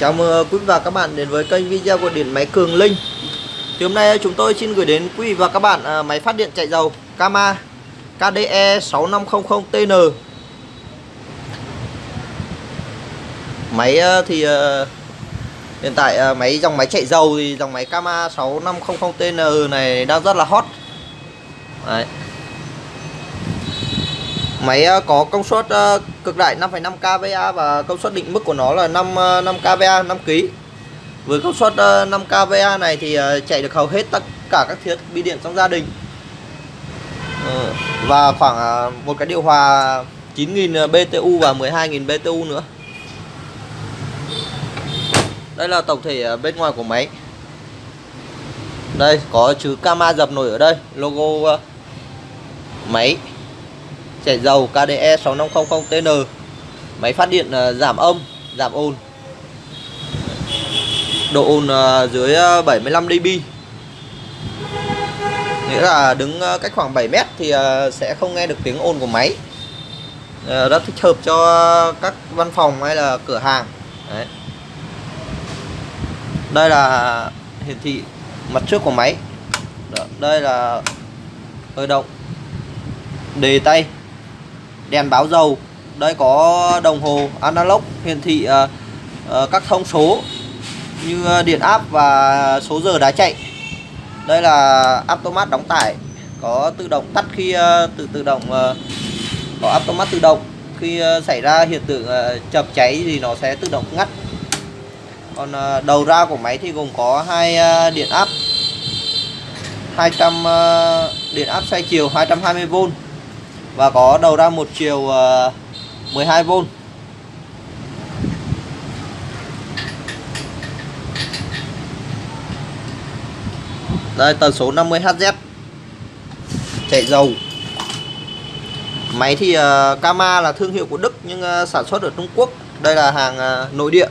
Chào mừng ờ, quý vị và các bạn đến với kênh video của điện máy Cường Linh. Thì hôm nay ờ, chúng tôi xin gửi đến quý vị và các bạn ờ, máy phát điện chạy dầu Kama KDE 6500TN Máy thì hiện tại máy, dòng máy chạy dầu thì dòng máy Kama 6500TN này đang rất là hot. Đấy. Máy ờ, có công suất ờ, cực đại 5,5 kVA và công suất định mức của nó là 5 5 ờ, kVA 5 kg. Với công suất 5 kVA này thì chạy được hầu hết tất cả các thiết bị điện trong gia đình. Và khoảng một cái điều hòa 9000 BTU và 12000 BTU nữa. Đây là tổng thể bên ngoài của máy. Đây có chữ Kama dập nổi ở đây, logo máy chảy dầu KDE 6500TN máy phát điện ờ, giảm âm, giảm ồn. Độ ồn ờ, dưới ờ, 75 dB. Nghĩa là đứng cách khoảng 7 mét thì sẽ không nghe được tiếng ồn của máy. Rất thích hợp cho các văn phòng hay là cửa hàng. Đấy. đây là hiển thị mặt trước của máy. Đây là hơi động. Đề tay đèn báo dầu. Đây có đồng hồ analog hiển thị uh, uh, các thông số như ờ, điện áp và số giờ đá chạy. Đây là automat đóng tải có tự động tắt khi uh, tự tự động uh, có automat tự động. Khi uh, xảy ra hiện tượng uh, chập cháy thì nó sẽ tự động ngắt. Còn uh, đầu ra của máy thì gồm có hai uh, điện áp 200 uh, điện áp xoay chiều 220V và có đầu ra một chiều ờ, 12V đây tần số 50Hz chạy dầu. Máy thì uh, Kama là thương hiệu của Đức nhưng uh, sản xuất ở Trung Quốc. Đây là hàng uh, nội địa.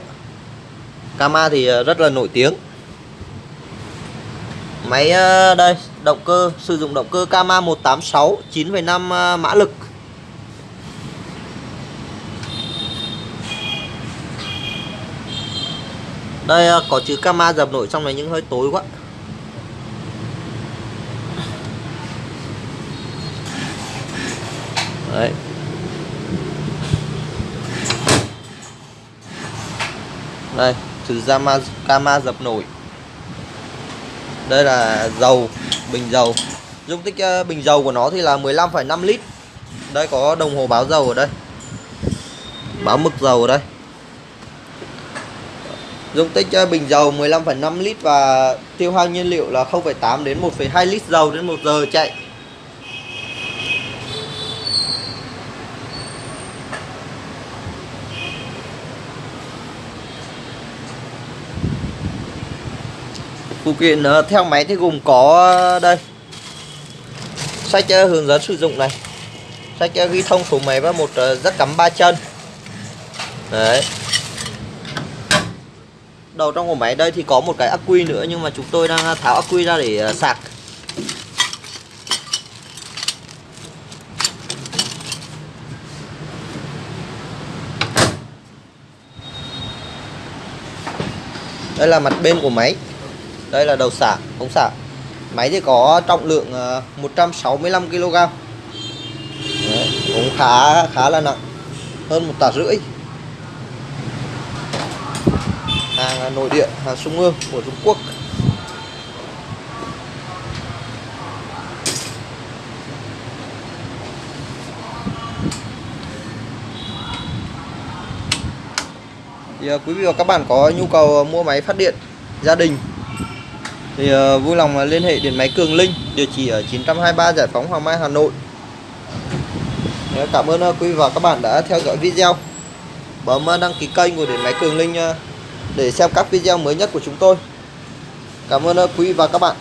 Kama thì uh, rất là nổi tiếng. Máy đây, động cơ sử dụng động cơ Kama 186 9,5 à, mã lực. Đây à, có chữ Kama dập nổi trong này nhưng hơi tối quá. Đấy. Đây, chữ Kama Kama dập nổi đây là dầu bình dầu. Dung tích ờ, bình dầu của nó thì là 15,5 lít. Đây có đồng hồ báo dầu ở đây. Báo mực dầu ở đây. Dung tích ờ, bình dầu 15,5 lít và tiêu hao nhiên liệu là 0,8 đến 1,2 lít dầu đến 1 giờ chạy. Phụ kiện ờ, theo máy thì gồm có ờ, đây. Sách ờ, hướng dẫn sử dụng này. Sách ghi thông số máy và một rất cắm ba chân. Đấy. Đầu trong của máy đây thì có một cái ắc quy nữa, nhưng mà chúng tôi đang tháo ắc quy ra để sạc. Đây là mặt bên của máy đây là đầu xả ống xả. Máy thì có trọng lượng ờ, 165 kg Đấy, cũng khá khá là nặng hơn một tạ rưỡi. Hàng nội địa hàng trung ương của Trung Quốc. Thì ờ, quý vị và các bạn có nhu cầu ờ, mua máy phát điện gia đình thì uh, vui lòng ờ, liên hệ điện máy Cường Linh địa chỉ ở 923 Giải phóng Hoàng Mai Hà Nội. Dạ, cảm ơn ờ, quý vị và các bạn đã theo dõi video. Bấm đăng ký kênh của điện máy Cường Linh để xem các video mới nhất của chúng tôi. Cảm ơn quý vị và các bạn.